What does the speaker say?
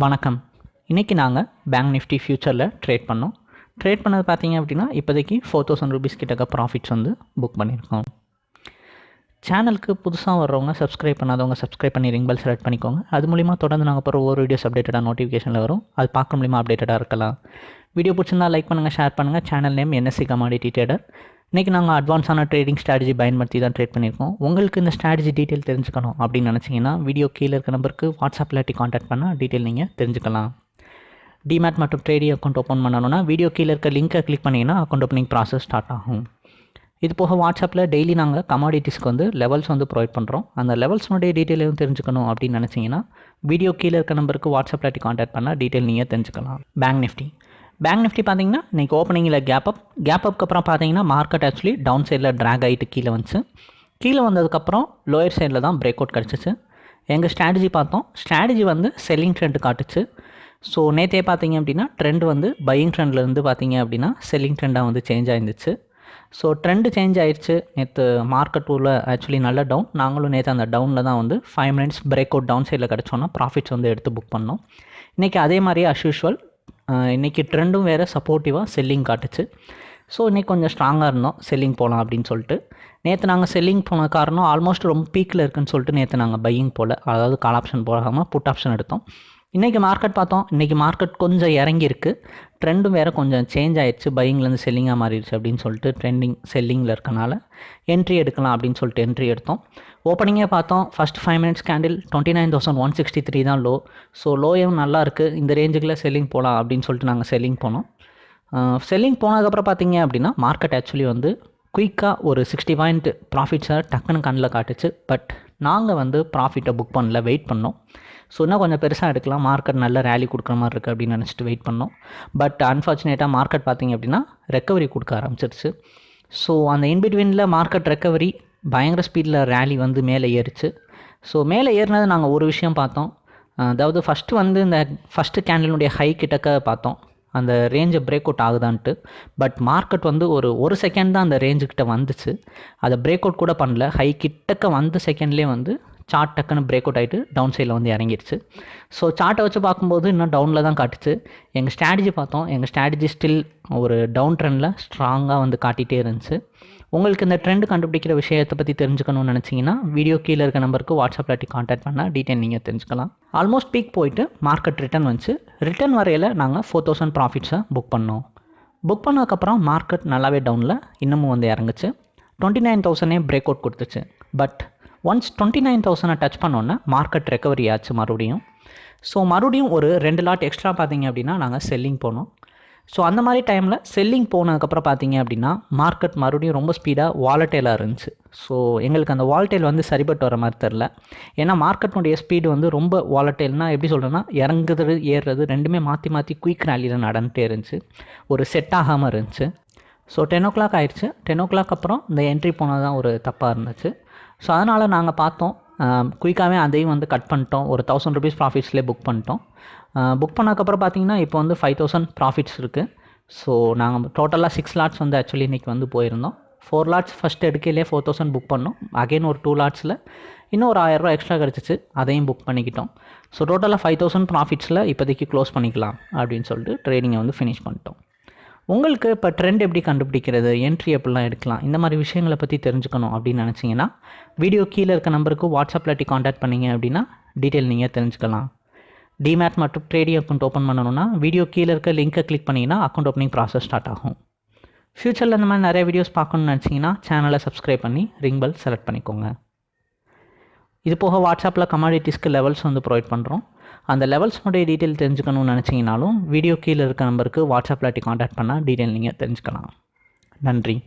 வணக்கம். இன்றைக்கி நாங்கள் பேங்க் நிஃப்டி ஃபியூச்சரில் ட்ரேட் பண்ணோம். ட்ரேட் பண்ணது பார்த்தீங்க அப்படின்னா இப்போதைக்கு ஃபோர் தௌசண்ட் ருபீஸ் கிட்டக்க ப்ராஃபிட்ஸ் வந்து புக் பண்ணியிருக்கோம். சேனலுக்கு புதுசாக வர்றவங்க சப்ஸ்கிரைப் பண்ணாதவங்க சப்ஸ்கிரைப் பண்ணி ரிங் பெல் செலக்ட் பண்ணிக்கோங்க. அது மூலிமா தொடர்ந்து நாங்கள் போகிற ஒவ்வொரு வீடியோஸ் அப்டேட்டடாக நோட்டிஃபிகேஷனில் வரும். அது பார்க்க மூலிமா அப்டேட்டடாக இருக்கலாம். வீடியோ பிடிச்சிருந்தா லைக் பண்ணுங்கள் ஷேர் பண்ணுங்கள் channel name NSC commodity trader இன்றைக்கி நாங்கள் அட்வான்ஸான ட்ரேடிங் ஸ்ட்ராட்டஜி பயன்படுத்தி தான் ட்ரேட் பண்ணியிருக்கோம். உங்களுக்கு இந்த ஸ்ட்ராட்டஜி டீட்டெயில் தெரிஞ்சுக்கணும் அப்படின்னு நினச்சிங்கன்னா வீடியோ கீழே இருக்க நம்பருக்கு வாட்ஸ்அப் இல்லாட்டி காண்டாக்ட் பண்ணால் டீட்டெயில் நீங்கள் தெரிஞ்சுக்கலாம். டிமேட் மற்றும் ட்ரேடிங் அக்கௌண்ட் ஓப்பன் பண்ணணும்னா வீடியோ கீழே இருக்க லிங்க்கை கிளிக் பண்ணிங்கன்னா அக்கௌண்ட் ஓப்பனிங் ப்ராசஸ் ஸ்டார்ட் ஆகும். இது போக வாட்ஸ்அப்பில் டெய்லி நாங்கள் கமாடிட்டிஸ்க்கு வந்து லெவல்ஸ் வந்து ப்ரொவைட் பண்ணுறோம் அந்த லெவல்ஸ்னுடைய டீட்டெயில் எதுவும் தெரிஞ்சுக்கணும் அப்படின்னு நினச்சிங்கன்னா வீடியோ கீழே இருக்க நம்பருக்கு வாட்ஸ்அப் இல்லாட்டி காண்டாக்ட் பண்ணால் டீட்டெயில் நீங்கள் தெரிஞ்சுக்கலாம். பேங்க் நிஃப்டி பேங்க் நிஃப்டி பார்த்தீங்கன்னா இன்றைக்கி ஓப்பனிங்கில் கேப் அப் கேப் அப்க்கு அப்புறம் பார்த்தீங்கன்னா மார்க்கெட் ஆக்சுவலி டவுன் சைடில் ட்ராக் ஆகிட்டு கீழே வந்துச்சு. கீழே வந்ததுக்கப்புறம் லோயர் சைடில் தான் பிரேக் அவுட் கிடச்சிச்சு. எங்கள் ஸ்ட்ராட்டஜி பார்த்தோம். ஸ்ட்ராட்டஜி வந்து செல்லிங் ட்ரெண்ட் காட்டுச்சு. ஸோ நேற்றே பார்த்தீங்க அப்படின்னா ட்ரெண்ட் வந்து பையிங் ட்ரெண்ட்லேருந்து பார்த்தீங்க அப்படின்னா செல்லிங் ட்ரெண்டாக வந்து சேஞ்ச் ஆயிருந்துச்சு. ஸோ ட்ரெண்டு சேஞ்ச் ஆயிடுச்சு நேற்று மார்க்கெட் டூரில் ஆக்சுவலி நல்ல டவுன் நாங்களும் நேற்று அந்த டவுனில் தான் வந்து five minutes break out down சைடில் கிடச்சோன்னா ப்ராஃபிட்ஸ் வந்து எடுத்து புக் பண்ணோம். இன்றைக்கி அதே மாதிரி அஸ் யூஷுவல் இன்றைக்கி ட்ரெண்டும் வேறு சப்போர்ட்டிவாக செல்லிங் காட்டுச்சு. ஸோ இன்றைக்கி கொஞ்சம் ஸ்ட்ராங்காக இருந்தோம். செல்லிங் போகலாம் அப்படின்னு சொல்லிட்டு. நேற்று நாங்கள் செல்லிங் போன காரணம் ஆல்மோஸ்ட் ரொம்ப பீக்கில் இருக்குதுன்னு சொல்லிட்டு நேற்று நாங்கள் பையிங் போல். அதாவது கால் ஆப்ஷன் போகாமல் புட் ஆப்ஷன் எடுத்தோம். இன்றைக்கி மார்க்கெட் பார்த்தோம். இன்றைக்கி மார்க்கெட் கொஞ்சம் இறங்கியிருக்கு. ட்ரெண்டும் வேறு கொஞ்சம் சேஞ்ச் ஆயிடுச்சு. பையிங்லேருந்து செல்லிங்காக மாறிடுச்சு அப்படின்னு சொல்லிட்டு ட்ரெண்டிங் செல்லிங்கில் இருக்கனால என்ட்ரி எடுக்கலாம் அப்படின்னு சொல்லிட்டு என்ட்ரி எடுத்தோம். ஓப்பனிங்கே பார்த்தோம். First five minutes candle twenty nine thousand one sixty three தான் லோ ஸோ லோயும் நல்லா இருக்குது இந்த ரேஞ்சுக்குள்ளே செல்லிங் போகலாம் அப்படின்னு சொல்லிட்டு நாங்கள் செல்லிங் போனோம். செல்லிங் போனதுக்கப்புறம் பார்த்தீங்க அப்படின்னா மார்க்கெட் ஆக்சுவலி வந்து குயிக்காக ஒரு சிக்ஸ்டி பாயிண்ட் ப்ராஃபிட்ஸை டக்குன்னு கண்ணில் காட்டுச்சு. பட் நாங்கள் வந்து ப்ராஃபிட்டை புக் பண்ணல வெயிட் பண்ணோம். ஸோ இன்னும் கொஞ்சம் பெருசாக எடுக்கலாம். மார்க்கெட் நல்ல ரேலி கொடுக்குற மாதிரி இருக்குது அப்படின்னு நினச்சிட்டு வெயிட் பண்ணோம். பட் அன்ஃபார்ச்சுனேட்டாக மார்க்கெட் பார்த்திங்க அப்படின்னா ரெக்கவரி கொடுக்க ஆரம்பிச்சிருச்சு. ஸோ அந்த இன்பிட்வீனில் மார்க்கெட் ரெக்கவரி பயங்கர ஸ்பீடில் ரேலி வந்து மேலே ஏறிச்சு. ஸோ மேலே ஏறினது நாங்கள் ஒரு விஷயம் பார்த்தோம். அதாவது ஃபஸ்ட்டு வந்து இந்த ஃபஸ்ட்டு கேண்டலினுடைய ஹை கிட்டக்க பார்த்தோம். அந்த ரேஞ்சை பிரேக் அவுட் ஆகுதான்ட்டு. பட் மார்க்கெட் வந்து ஒரு ஒரு செகண்ட் தான் அந்த ரேஞ்சுக்கிட்ட வந்துச்சு. அதை பிரேக் அவுட் கூட பண்ணல. ஹை கிட்டக்க வந்த செகண்ட்லேயே வந்து சார்ட் டக்குன்னு பிரேக் அவுட் ஆகிட்டு டவுன் சைடில் வந்து இறங்கிடுச்சு ஸோ சார்ட்டை வச்சு பார்க்கும்போது இன்னும் டவுனில் தான் காட்டுச்சு. எங்கள் ஸ்ட்ராட்டஜி பார்த்தோம். எங்கள் ஸ்ட்ராட்டஜி ஸ்டில் ஒரு டவுன் ட்ரெண்டில் ஸ்ட்ராங்காக வந்து காட்டிகிட்டே இருந்துச்சு. உங்களுக்கு இந்த ட்ரெண்ட் கண்டுபிடிக்கிற விஷயத்தை பற்றி தெரிஞ்சுக்கணும்னு நினச்சிங்கன்னா வீடியோ கீழே இருக்க நம்பருக்கு வாட்ஸ்அப் இல்லாட்டி காண்டாக்ட் பண்ணால் டீட்டெயில் நீங்கள் தெரிஞ்சுக்கலாம். ஆல்மோஸ்ட் பீக் போயிட்டு மார்க்கெட் ரிட்டர்ன் வந்துச்சு. ரிட்டர்ன் வரையில் நாங்கள் ஃபோர் தௌசண்ட் ப்ராஃபிட்ஸை புக் பண்ணோம். புக் பண்ணதுக்கப்புறம் மார்க்கெட் நல்லாவே டவுனில் இன்னமும் வந்து இறங்குச்சு. டுவெண்ட்டி நைன் தௌசண்டே பிரேக் அவுட் கொடுத்துச்சு. பட் ஒன்ஸ் டுவெண்ட்டி நைன் தௌசண்டை டச் பண்ணோன்னே மார்க்கெட் ரெக்கவரி ஆச்சு மறுபடியும். ஸோ மறுபடியும் ஒரு ரெண்டு லாட் எக்ஸ்ட்ரா பார்த்தீங்க அப்படின்னா நாங்கள் செல்லிங் போனோம். ஸோ அந்த மாதிரி டைமில் செல்லிங் போனதுக்கப்புறம் பார்த்தீங்க அப்படின்னா மார்க்கெட் மறுபடியும் ரொம்ப ஸ்பீடாக வாலட்டைலாக இருந்துச்சு. ஸோ எங்களுக்கு அந்த வாலட்டைல் வந்து சரிப்பட்டு வர மாதிரி தெரில ஏன்னா மார்க்கெட்னுடைய ஸ்பீடு வந்து ரொம்ப வாலட்டைல்னா எப்படி சொல்கிறேன்னா இறங்குறது ஏறுறது ரெண்டுமே மாற்றி மாற்றி குயிக் ரேலியில் நடந்துகிட்டே இருந்துச்சு. ஒரு செட் ஆகாமல் இருந்துச்சு. ஸோ டென் ஓ கிளாக் ஆயிடுச்சு. டென் ஓ கிளாக் அப்புறம் இந்த என்ட்ரி போனது தான் ஒரு தப்பாக இருந்துச்சு. ஸோ அதனால் நாங்கள் பார்த்தோம். குயிக்காகவே அதையும் வந்து கட் பண்ணிட்டோம். ஒரு தௌசண்ட் ருபீஸ் ப்ராஃபிட்ஸ்லேயே புக் பண்ணிட்டோம். புக் பண்ணதுக்கப்புறம் பார்த்தீங்கன்னா இப்போ வந்து ஃபைவ் தௌசண்ட் ப்ராஃபிட்ஸ் இருக்குது ஸோ நாங்கள் டோட்டலாக சிக்ஸ் லாட்ஸ் வந்து ஆக்சுவலி இன்றைக்கி வந்து போயிருந்தோம். ஃபோர் லாட்ஸ் ஃபஸ்ட் எடுக்கையிலே ஃபோர் தௌசண்ட் புக் பண்ணோம். அகைன் ஒரு டூ லாட்ஸில் இன்னும் ஒரு ஆயிரரூவா எக்ஸ்ட்ரா கிடச்சிச்சு. அதையும் புக் பண்ணிக்கிட்டோம். ஸோ டோட்டலாக ஃபைவ் தௌசண்ட் ப்ராஃபிட்ஸில் இப்போதைக்கு க்ளோஸ் பண்ணிக்கலாம் அப்படின்னு சொல்லிட்டு ட்ரேடிங்கை வந்து ஃபினிஷ் பண்ணிட்டோம். உங்களுக்கு இப்போ ட்ரெண்ட் எப்படி கண்டுபிடிக்கிறது? என்ட்ரி எப்படிலாம் எடுக்கலாம்? இந்த மாதிரி விஷயங்களை பற்றி தெரிஞ்சுக்கணும் அப்படின்னு நினச்சிங்கன்னா வீடியோ கீழே இருக்க நம்பருக்கு வாட்ஸ்அப்பில் டி காண்டாக்ட் பண்ணிங்க அப்படின்னா டீட்டெயில் நீங்கள் தெரிஞ்சுக்கலாம். டிமேட் மற்றும் ட்ரேடிங் அக்கௌண்ட் ஓப்பன் பண்ணணும்னா வீடியோ கீழே இருக்க லிங்க்கை கிளிக் பண்ணிங்கன்னா அக்கௌண்ட் ஓப்பனிங் ப்ராசஸ் ஸ்டார்ட் ஆகும். ஃப்யூச்சரில் இந்த மாதிரி நிறைய வீடியோஸ் பார்க்கணும்னு நினச்சிங்கன்னா சேனலை சப்ஸ்கிரைப் பண்ணி ரிங் பெல் செலக்ட் பண்ணிக்கோங்க. இது போக வாட்ஸ்அப்பில் கமாடிட்டிஸ்க்கு லெவல்ஸ் வந்து ப்ரொவைட் பண்ணுறோம் அந்த லெவல்ஸ்னுடைய டீட்டெயில் தெரிஞ்சுக்கணும்னு நினச்சிங்கனாலும் வீடியோ கீழே இருக்க நம்பருக்கு வாட்ஸ்அப்பில் இல்லாட்டி காண்டாக்ட் பண்ணால் டீட்டெயில் நீங்கள் தெரிஞ்சுக்கலாம். நன்றி.